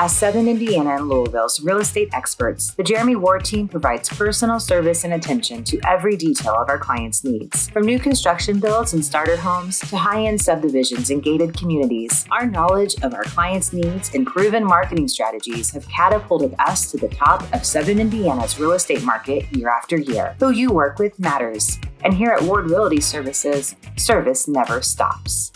As Southern Indiana and Louisville's real estate experts, the Jeremy Ward team provides personal service and attention to every detail of our clients' needs. From new construction builds and starter homes to high end subdivisions and gated communities, our knowledge of our clients' needs and proven marketing strategies have catapulted us to the top of Southern Indiana's real estate market year after year. Who you work with matters. And here at Ward Realty Services, service never stops.